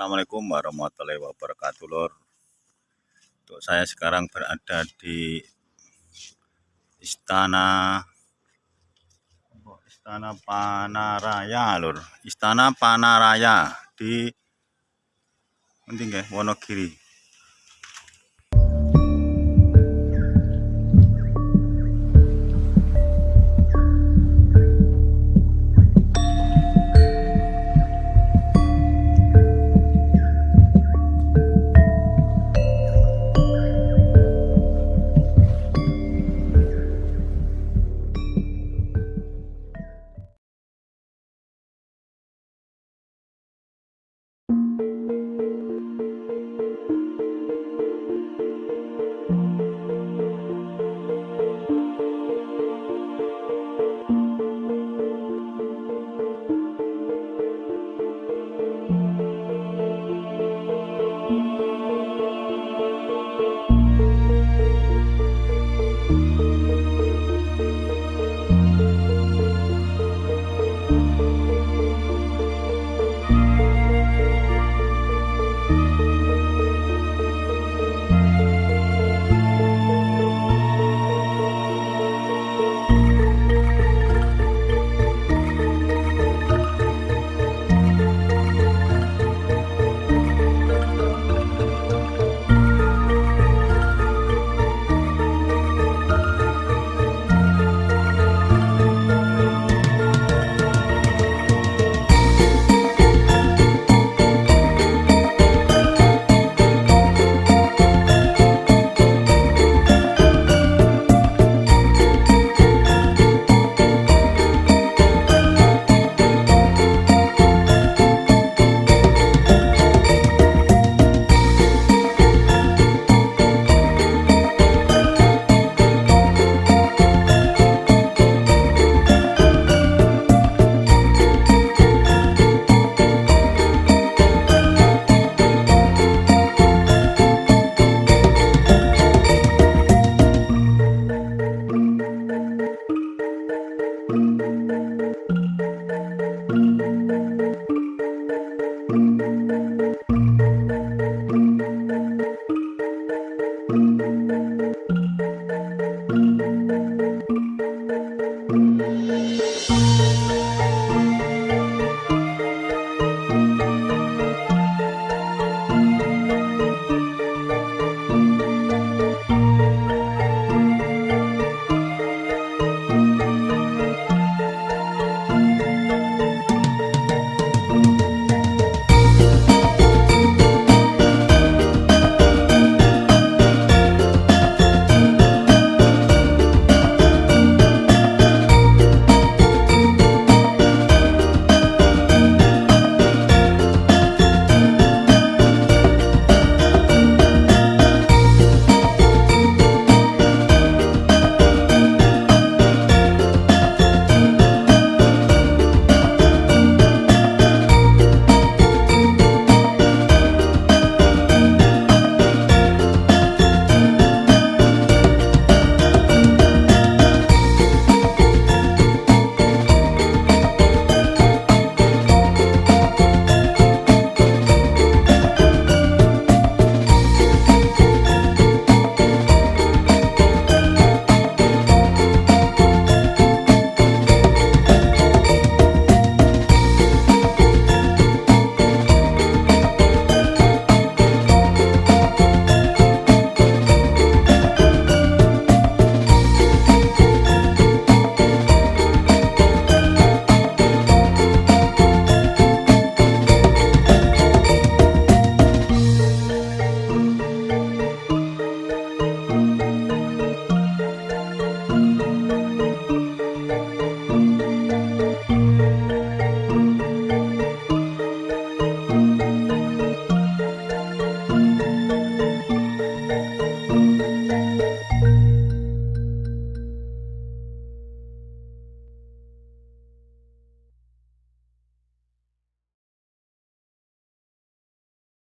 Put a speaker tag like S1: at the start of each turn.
S1: Assalamualaikum warahmatullahi wabarakatuh lor Untuk saya sekarang berada di Istana Istana Panaraya lor Istana Panaraya di penting ya Wonogiri.